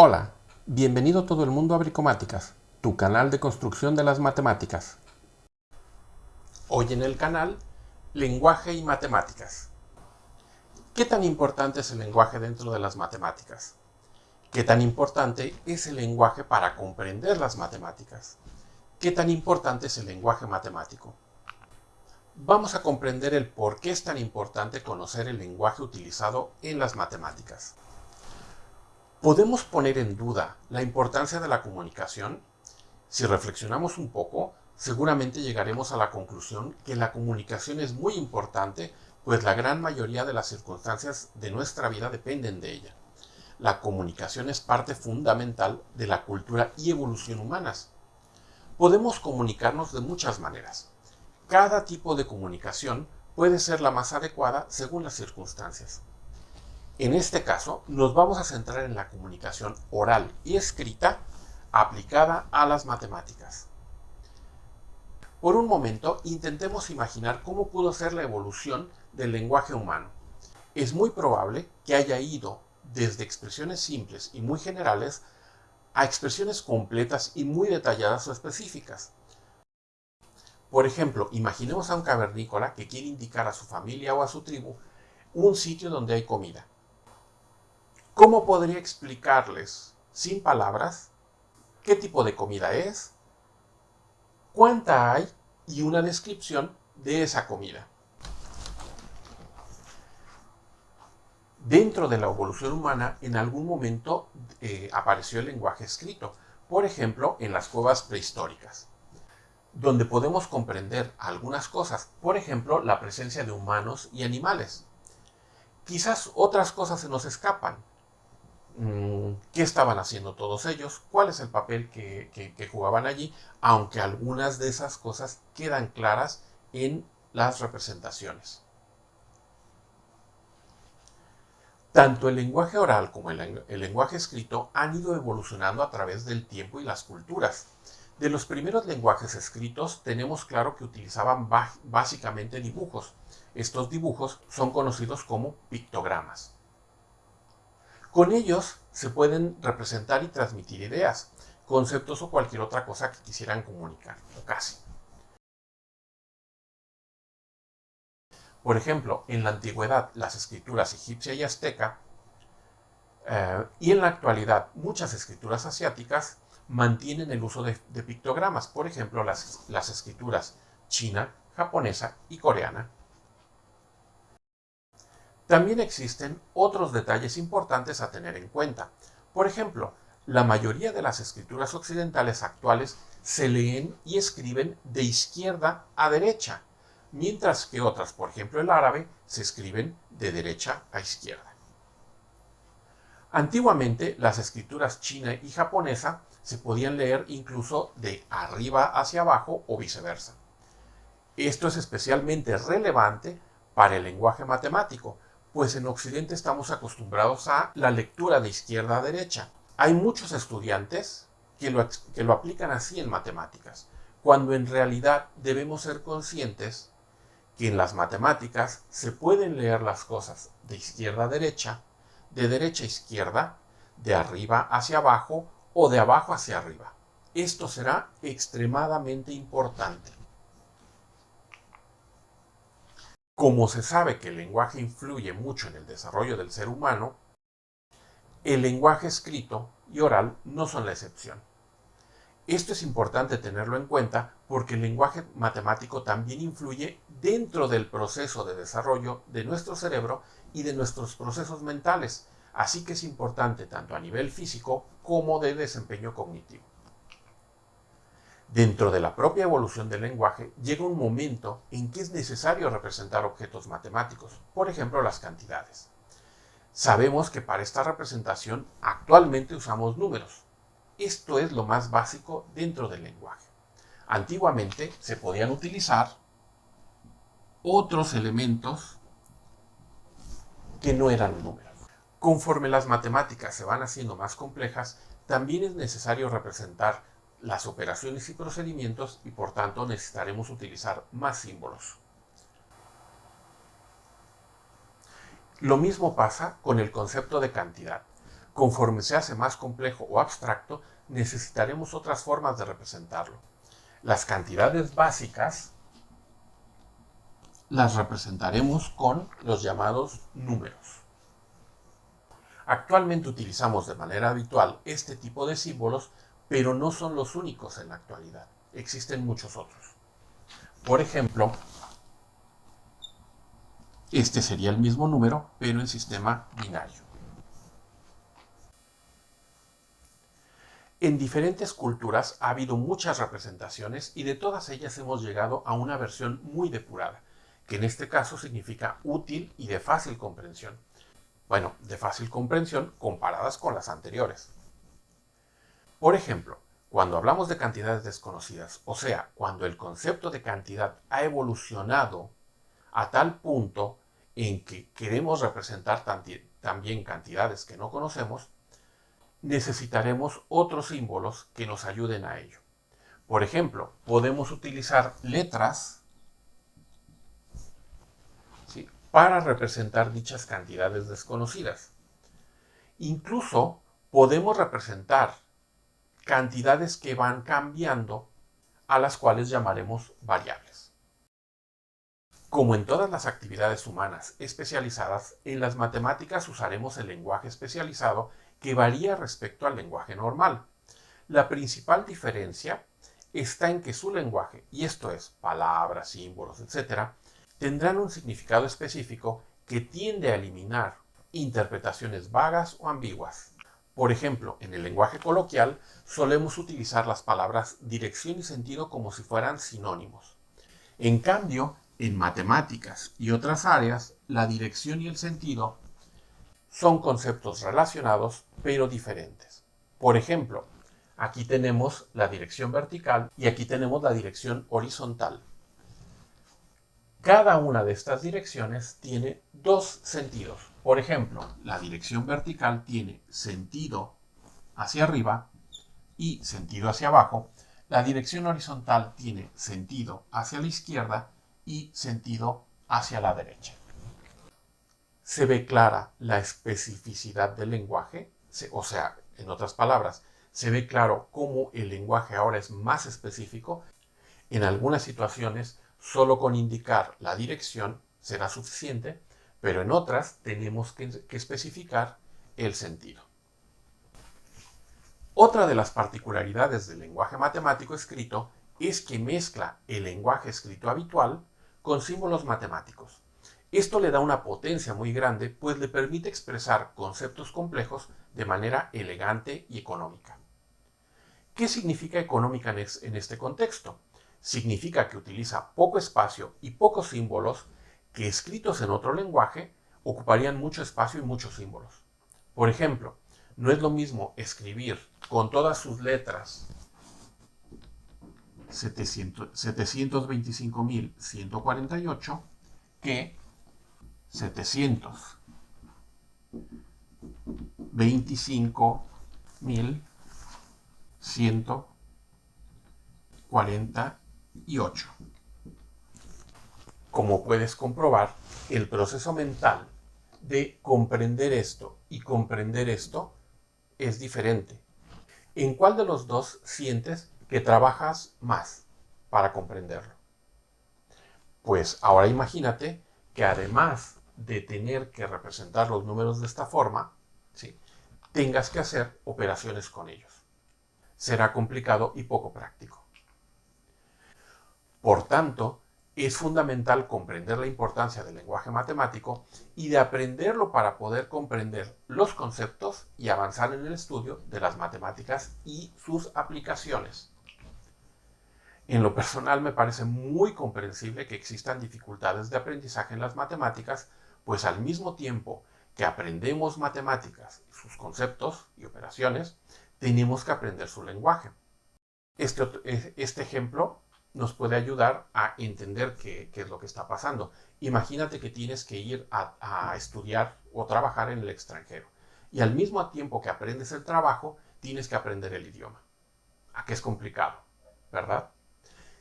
Hola, bienvenido todo el mundo a Bricomáticas, tu canal de construcción de las matemáticas. Hoy en el canal, lenguaje y matemáticas. ¿Qué tan importante es el lenguaje dentro de las matemáticas? ¿Qué tan importante es el lenguaje para comprender las matemáticas? ¿Qué tan importante es el lenguaje matemático? Vamos a comprender el por qué es tan importante conocer el lenguaje utilizado en las matemáticas. ¿Podemos poner en duda la importancia de la comunicación? Si reflexionamos un poco, seguramente llegaremos a la conclusión que la comunicación es muy importante, pues la gran mayoría de las circunstancias de nuestra vida dependen de ella. La comunicación es parte fundamental de la cultura y evolución humanas. Podemos comunicarnos de muchas maneras. Cada tipo de comunicación puede ser la más adecuada según las circunstancias. En este caso, nos vamos a centrar en la comunicación oral y escrita aplicada a las matemáticas. Por un momento, intentemos imaginar cómo pudo ser la evolución del lenguaje humano. Es muy probable que haya ido desde expresiones simples y muy generales a expresiones completas y muy detalladas o específicas. Por ejemplo, imaginemos a un cavernícola que quiere indicar a su familia o a su tribu un sitio donde hay comida. ¿Cómo podría explicarles, sin palabras, qué tipo de comida es, cuánta hay y una descripción de esa comida? Dentro de la evolución humana, en algún momento eh, apareció el lenguaje escrito, por ejemplo, en las cuevas prehistóricas, donde podemos comprender algunas cosas, por ejemplo, la presencia de humanos y animales. Quizás otras cosas se nos escapan, qué estaban haciendo todos ellos, cuál es el papel que, jugaban allí, aunque algunas de esas cosas quedan claras en las representaciones. Tanto el lenguaje oral como el, lenguaje escrito han ido evolucionando a través del tiempo y las culturas. De los primeros lenguajes escritos tenemos claro que utilizaban básicamente dibujos. Estos dibujos son conocidos como pictogramas. Con ellos se pueden representar y transmitir ideas, conceptos o cualquier otra cosa que quisieran comunicar, o casi. Por ejemplo, en la antigüedad las escrituras egipcia y azteca, eh, y en la actualidad muchas escrituras asiáticas mantienen el uso de, pictogramas, por ejemplo las escrituras china, japonesa y coreana. También existen otros detalles importantes a tener en cuenta. Por ejemplo, la mayoría de las escrituras occidentales actuales se leen y escriben de izquierda a derecha, mientras que otras, por ejemplo el árabe, se escriben de derecha a izquierda. Antiguamente, las escrituras china y japonesa se podían leer incluso de arriba hacia abajo o viceversa. Esto es especialmente relevante para el lenguaje matemático, pues en Occidente estamos acostumbrados a la lectura de izquierda a derecha. Hay muchos estudiantes que lo, que lo aplican así en matemáticas, cuando en realidad debemos ser conscientes que en las matemáticas se pueden leer las cosas de izquierda a derecha, de derecha a izquierda, de arriba hacia abajo o de abajo hacia arriba. Esto será extremadamente importante. Como se sabe que el lenguaje influye mucho en el desarrollo del ser humano, el lenguaje escrito y oral no son la excepción. Esto es importante tenerlo en cuenta porque el lenguaje matemático también influye dentro del proceso de desarrollo de nuestro cerebro y de nuestros procesos mentales, así que es importante tanto a nivel físico como de desempeño cognitivo. Dentro de la propia evolución del lenguaje llega un momento en que es necesario representar objetos matemáticos, por ejemplo las cantidades. Sabemos que para esta representación actualmente usamos números. Esto es lo más básico dentro del lenguaje. Antiguamente se podían utilizar otros elementos que no eran números. Conforme las matemáticas se van haciendo más complejas, también es necesario representar las operaciones y procedimientos y por tanto necesitaremos utilizar más símbolos. Lo mismo pasa con el concepto de cantidad. Conforme se hace más complejo o abstracto, necesitaremos otras formas de representarlo. Las cantidades básicas las representaremos con los llamados números. Actualmente utilizamos de manera habitual este tipo de símbolos, pero no son los únicos en la actualidad. Existen muchos otros. Por ejemplo, este sería el mismo número, pero en sistema binario. En diferentes culturas ha habido muchas representaciones y de todas ellas hemos llegado a una versión muy depurada, que en este caso significa útil y de fácil comprensión. Bueno, de fácil comprensión comparadas con las anteriores. Por ejemplo, cuando hablamos de cantidades desconocidas, o sea, cuando el concepto de cantidad ha evolucionado a tal punto en que queremos representar también cantidades que no conocemos, necesitaremos otros símbolos que nos ayuden a ello. Por ejemplo, podemos utilizar letras para representar dichas cantidades desconocidas. Incluso podemos representar cantidades que van cambiando a las cuales llamaremos variables. Como en todas las actividades humanas especializadas, en las matemáticas usaremos el lenguaje especializado que varía respecto al lenguaje normal. La principal diferencia está en que su lenguaje, y esto es palabras, símbolos, etc., tendrán un significado específico que tiende a eliminar interpretaciones vagas o ambiguas. Por ejemplo, en el lenguaje coloquial solemos utilizar las palabras dirección y sentido como si fueran sinónimos. En cambio, en matemáticas y otras áreas, la dirección y el sentido son conceptos relacionados pero diferentes. Por ejemplo, aquí tenemos la dirección vertical y aquí tenemos la dirección horizontal. Cada una de estas direcciones tiene dos sentidos. Por ejemplo, la dirección vertical tiene sentido hacia arriba y sentido hacia abajo. La dirección horizontal tiene sentido hacia la izquierda y sentido hacia la derecha. Se ve clara la especificidad del lenguaje, o sea, en otras palabras, se ve claro cómo el lenguaje ahora es más específico. En algunas situaciones Solo con indicar la dirección será suficiente, pero en otras tenemos que, especificar el sentido. Otra de las particularidades del lenguaje matemático escrito es que mezcla el lenguaje escrito habitual con símbolos matemáticos. Esto le da una potencia muy grande, pues le permite expresar conceptos complejos de manera elegante y económica. ¿Qué significa económica en este contexto? significa que utiliza poco espacio y pocos símbolos que escritos en otro lenguaje ocuparían mucho espacio y muchos símbolos. Por ejemplo, no es lo mismo escribir con todas sus letras 725.148 que 725.140 y 8. Como puedes comprobar, el proceso mental de comprender esto y comprender esto es diferente. ¿En cuál de los dos sientes que trabajas más para comprenderlo? Pues ahora imagínate que además de tener que representar los números de esta forma, ¿sí? tengas que hacer operaciones con ellos. Será complicado y poco práctico. Por tanto, es fundamental comprender la importancia del lenguaje matemático y de aprenderlo para poder comprender los conceptos y avanzar en el estudio de las matemáticas y sus aplicaciones. En lo personal me parece muy comprensible que existan dificultades de aprendizaje en las matemáticas, pues al mismo tiempo que aprendemos matemáticas, sus conceptos y operaciones, tenemos que aprender su lenguaje. Este, este ejemplo nos puede ayudar a entender qué, es lo que está pasando. Imagínate que tienes que ir a, a, estudiar o trabajar en el extranjero y al mismo tiempo que aprendes el trabajo, tienes que aprender el idioma. ¿A qué es complicado? ¿Verdad?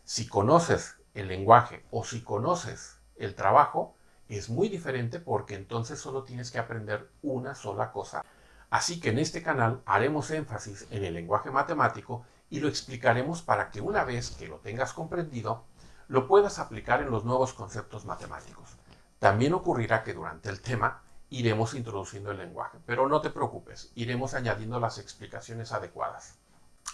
Si conoces el lenguaje o si conoces el trabajo, es muy diferente porque entonces solo tienes que aprender una sola cosa. Así que en este canal haremos énfasis en el lenguaje matemático y lo explicaremos para que una vez que lo tengas comprendido, lo puedas aplicar en los nuevos conceptos matemáticos. También ocurrirá que durante el tema iremos introduciendo el lenguaje, pero no te preocupes, iremos añadiendo las explicaciones adecuadas.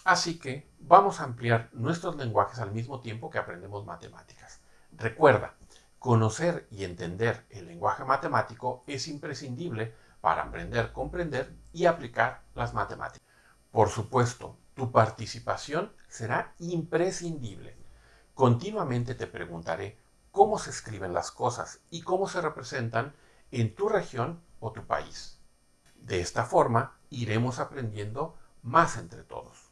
Así que vamos a ampliar nuestros lenguajes al mismo tiempo que aprendemos matemáticas. Recuerda, conocer y entender el lenguaje matemático es imprescindible para aprender, comprender y aplicar las matemáticas. Por supuesto, tu participación será imprescindible. Continuamente te preguntaré cómo se escriben las cosas y cómo se representan en tu región o tu país. De esta forma iremos aprendiendo más entre todos.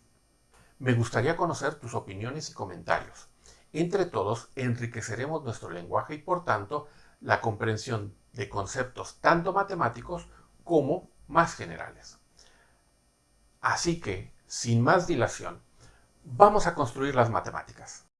Me gustaría conocer tus opiniones y comentarios. Entre todos enriqueceremos nuestro lenguaje y por tanto la comprensión de conceptos tanto matemáticos como más generales. Así que, sin más dilación, vamos a construir las matemáticas.